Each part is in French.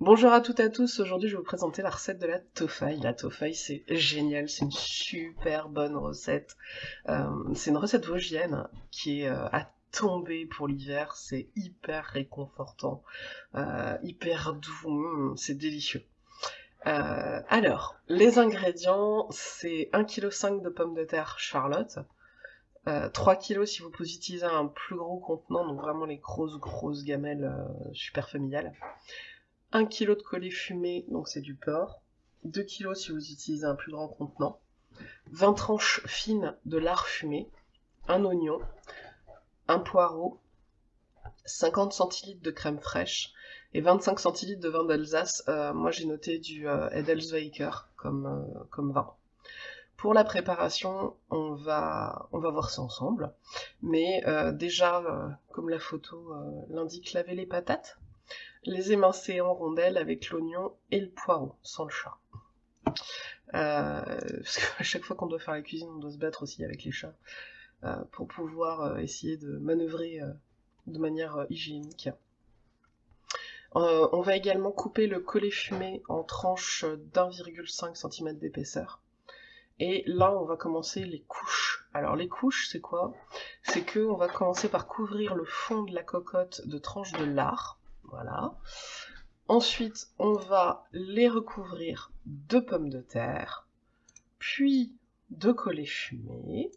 Bonjour à toutes et à tous, aujourd'hui je vais vous présenter la recette de la tofaille. La tofaille c'est génial, c'est une super bonne recette. Euh, c'est une recette vosgienne qui est euh, à tomber pour l'hiver, c'est hyper réconfortant, euh, hyper doux, mm, c'est délicieux. alors, les ingrédients, c'est 1,5 kg de pommes de terre Charlotte, 3 kg si vous utilisez un plus gros contenant, donc vraiment les grosses grosses gamelles super familiales. 1 kg de collet fumé, donc c'est du porc, 2 kg si vous utilisez un plus grand contenant, 20 tranches fines de lard fumé, un oignon, un poireau, 50 centilitres de crème fraîche. Et 25 centilitres de vin d'Alsace. Euh, moi j'ai noté du euh, Edelsweiker comme, euh, comme vin. Pour la préparation, on va, on va voir ça ensemble. Mais déjà, comme la photo l'indique, laver les patates les émincer en rondelles avec l'oignon et le poireau, sans le chat. Euh, parce qu'à chaque fois qu'on doit faire la cuisine, on doit se battre aussi avec les chats euh, pour pouvoir euh, essayer de manœuvrer de manière hygiénique. on va également couper le collet fumé en tranches d'1,5 cm d'épaisseur. Et là, on va commencer les couches. Alors les couches, c'est quoi? C'est que on va commencer par couvrir le fond de la cocotte de tranches de lard. Voilà. Ensuite, on va les recouvrir de pommes de terre, puis de collet fumé.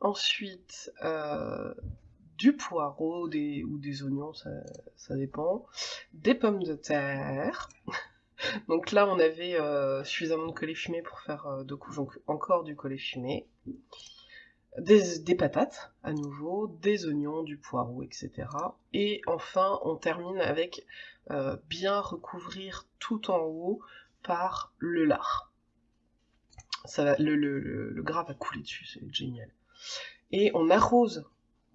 Ensuite, euh, du poireau ou des oignons, ça, dépend. Des pommes de terre. donc là, on avait euh, suffisamment de collet fumé pour faire euh, deux couches, donc encore du collet fumé des, patates à nouveau, des oignons, du poireau, etc. Et enfin, on termine avec euh, bien recouvrir tout en haut par le lard. Le, gras va couler dessus, c'est génial. Et on arrose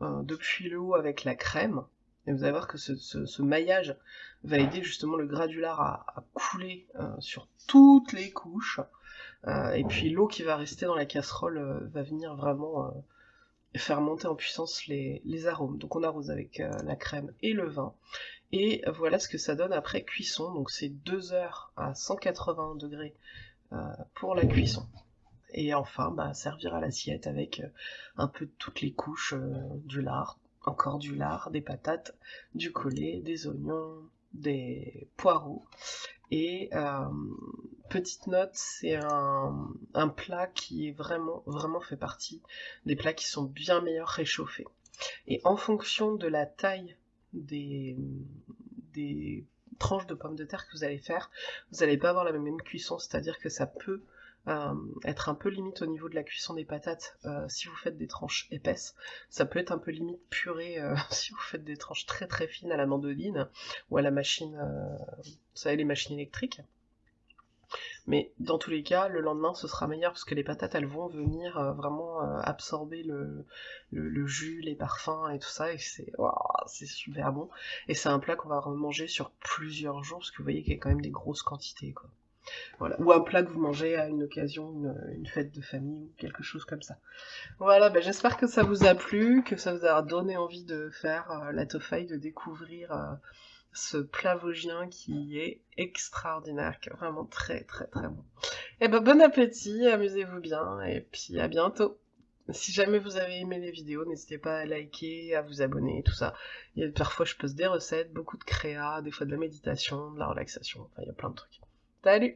euh, depuis le haut avec la crème. Et vous allez voir que ce, maillage va aider justement le gras du lard à, couler euh, sur toutes les couches. Euh, et puis l'eau qui va rester dans la casserole euh, va venir vraiment faire monter en puissance les, arômes. Donc on arrose avec la crème et le vin. Et voilà ce que ça donne après cuisson. Donc c'est 2 heures à 180 degrés pour la cuisson. Et enfin, bah, servir à l'assiette avec un peu de toutes les couches du lard, encore du lard, des patates, du collet, des oignons, des poireaux. Et euh, petite note, c'est un, plat qui est vraiment, fait partie des plats qui sont bien meilleurs réchauffés. Et en fonction de la taille des tranches de pommes de terre que vous allez faire, vous n'allez pas avoir la même cuisson, c'est-à-dire que ça peut euh, être un peu limite au niveau de la cuisson des patates euh, si vous faites des tranches épaisses. Ça peut être un peu limite purée euh, si vous faites des tranches très très fines à la mandoline ou à la machine, vous savez les machines électriques. Mais dans tous les cas, le lendemain ce sera meilleur parce que les patates elles vont venir vraiment absorber le, jus, les parfums et tout ça et c'est super bon. Et c'est un plat qu'on va remanger sur plusieurs jours parce que vous voyez qu'il y a quand même des grosses quantités quoi. Ou un plat que vous mangez à une occasion, une, fête de famille ou quelque chose comme ça. Voilà, ben j'espère que ça vous a plu, que ça vous a donné envie de faire euh, la tofaille, de découvrir euh, ce plat vosgien qui est extraordinaire, qui est vraiment très très très bon. Et eh ben bon appétit, amusez-vous bien, et puis à bientôt si jamais vous avez aimé les vidéos, n'hésitez pas à liker, à vous abonner, tout ça. Il y a, parfois je poste des recettes, beaucoup de créa, des fois de la méditation, de la relaxation, enfin il y a plein de trucs. Salut